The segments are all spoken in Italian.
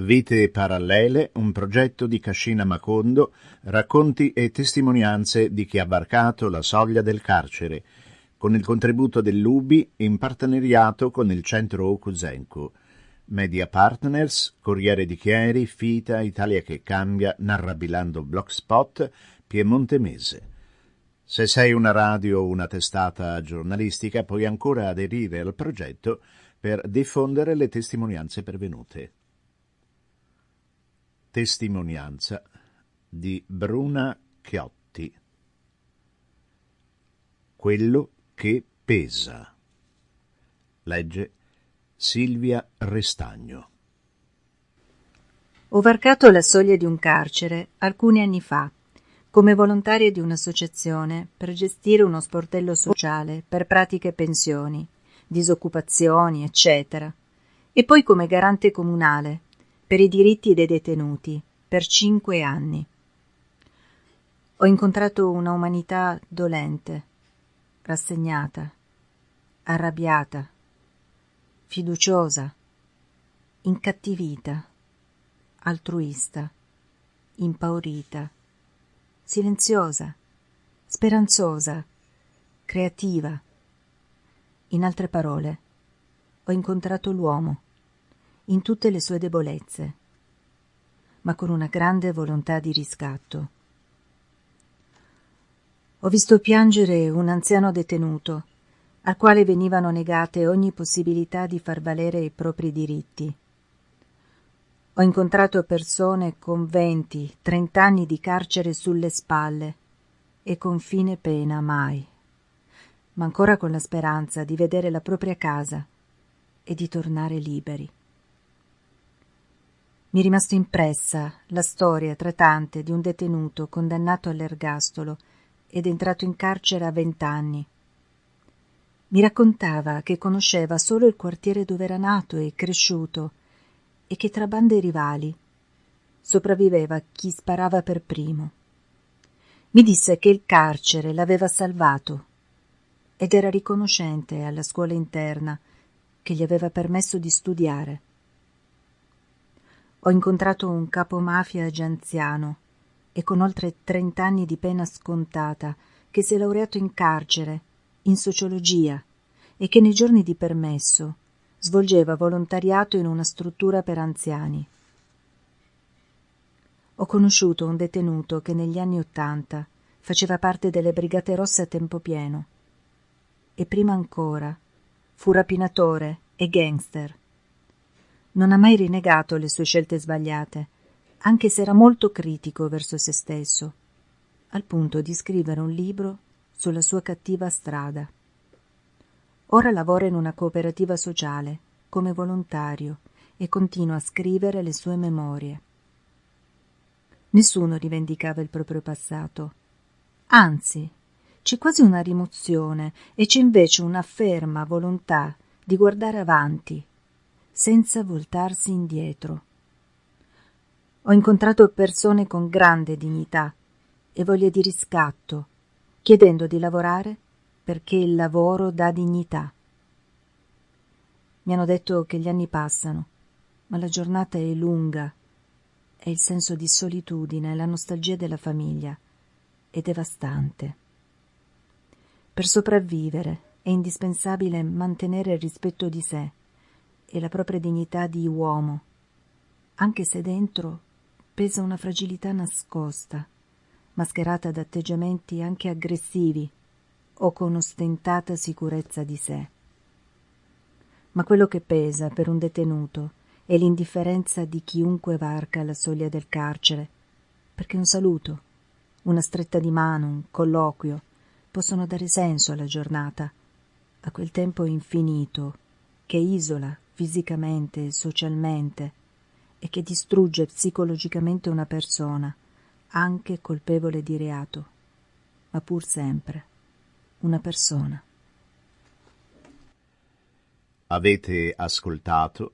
Vite parallele, un progetto di Cascina Macondo, racconti e testimonianze di chi ha varcato la soglia del carcere, con il contributo dell'UBI in partenariato con il centro Okusenku. Media Partners, Corriere di Chieri, Fita, Italia che cambia, Narrabilando Blogspot, Piemonte Mese. Se sei una radio o una testata giornalistica puoi ancora aderire al progetto per diffondere le testimonianze pervenute. Testimonianza di Bruna Chiotti. Quello che pesa. Legge Silvia Restagno. Ho varcato la soglia di un carcere alcuni anni fa, come volontaria di un'associazione per gestire uno sportello sociale per pratiche pensioni, disoccupazioni, eccetera, e poi come garante comunale per i diritti dei detenuti per cinque anni. Ho incontrato una umanità dolente, rassegnata, arrabbiata, fiduciosa, incattivita, altruista, impaurita, silenziosa, speranzosa, creativa. In altre parole, ho incontrato l'uomo in tutte le sue debolezze, ma con una grande volontà di riscatto. Ho visto piangere un anziano detenuto, al quale venivano negate ogni possibilità di far valere i propri diritti. Ho incontrato persone con venti, trent'anni di carcere sulle spalle e con fine pena mai, ma ancora con la speranza di vedere la propria casa e di tornare liberi. Mi è rimasto impressa la storia tra tante di un detenuto condannato all'ergastolo ed entrato in carcere a vent'anni. Mi raccontava che conosceva solo il quartiere dove era nato e cresciuto e che tra bande rivali sopravviveva chi sparava per primo. Mi disse che il carcere l'aveva salvato ed era riconoscente alla scuola interna che gli aveva permesso di studiare. Ho incontrato un capomafia già anziano e con oltre trent'anni di pena scontata che si è laureato in carcere, in sociologia e che nei giorni di permesso svolgeva volontariato in una struttura per anziani. Ho conosciuto un detenuto che negli anni Ottanta faceva parte delle Brigate Rosse a tempo pieno e prima ancora fu rapinatore e gangster non ha mai rinegato le sue scelte sbagliate, anche se era molto critico verso se stesso, al punto di scrivere un libro sulla sua cattiva strada. Ora lavora in una cooperativa sociale, come volontario, e continua a scrivere le sue memorie. Nessuno rivendicava il proprio passato. Anzi, c'è quasi una rimozione e c'è invece una ferma volontà di guardare avanti senza voltarsi indietro. Ho incontrato persone con grande dignità e voglia di riscatto, chiedendo di lavorare perché il lavoro dà dignità. Mi hanno detto che gli anni passano, ma la giornata è lunga e il senso di solitudine e la nostalgia della famiglia è devastante. Per sopravvivere è indispensabile mantenere il rispetto di sé e la propria dignità di uomo, anche se dentro pesa una fragilità nascosta, mascherata da atteggiamenti anche aggressivi o con ostentata sicurezza di sé. Ma quello che pesa per un detenuto è l'indifferenza di chiunque varca la soglia del carcere, perché un saluto, una stretta di mano, un colloquio possono dare senso alla giornata, a quel tempo infinito che isola fisicamente e socialmente e che distrugge psicologicamente una persona, anche colpevole di reato, ma pur sempre una persona. Avete ascoltato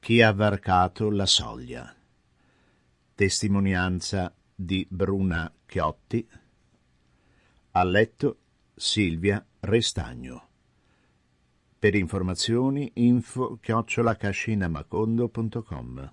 Chi ha varcato la soglia. Testimonianza di Bruna Chiotti. Ha letto Silvia Restagno. Per informazioni info chiocciolacascinamacondo.com